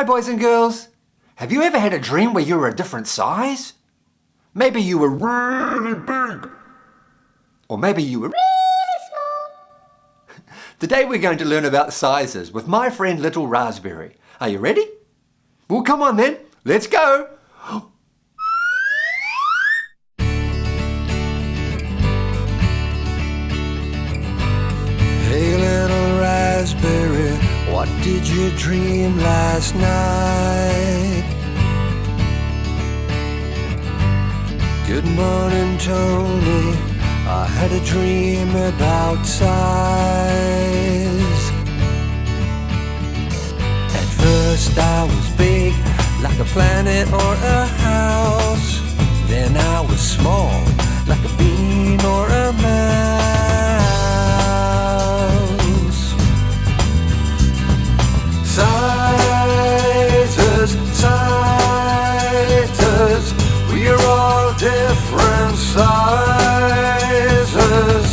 Hi boys and girls. Have you ever had a dream where you were a different size? Maybe you were really big. Or maybe you were really small. Today we're going to learn about sizes with my friend Little Raspberry. Are you ready? Well come on then, let's go. Did you dream last night? Good morning Tony, I had a dream about size. At first I was big, like a planet or a house. Then I was small, like a bean sizes.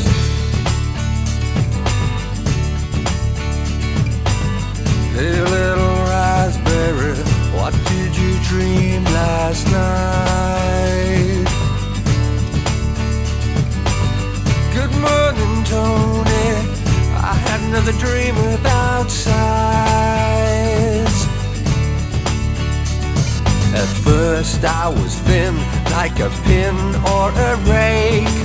Hey little raspberry, what did you dream last night? Good morning, Tony. I had another dream about size. At first I was thin, like a pin or a rake.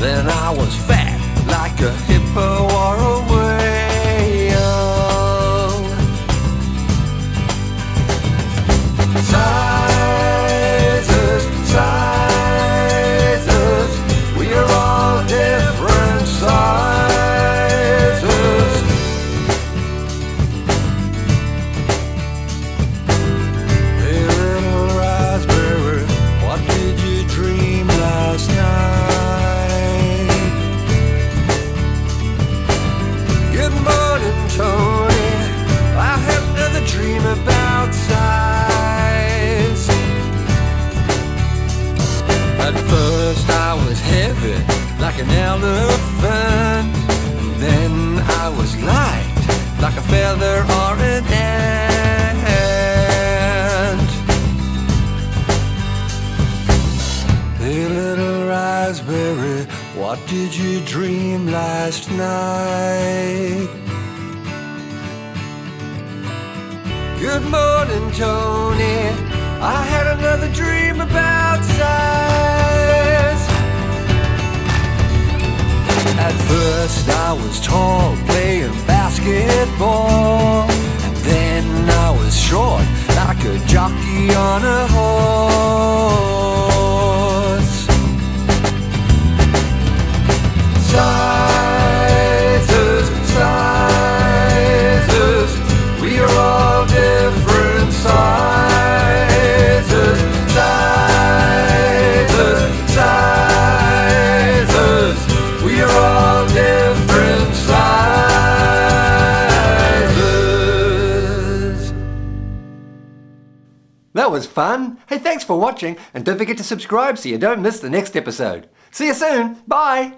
Then I was fat, like a hippo Morning, Tony. I had another dream about size. At first I was heavy, like an elephant. Then I was light, like a feather or an ant. Raspberry, what did you dream last night? Good morning, Tony. I had another dream about size. At first I was tall, playing basketball. And then I was short, like a jockey on a horse. That was fun. Hey, thanks for watching and don't forget to subscribe so you don't miss the next episode. See you soon. Bye.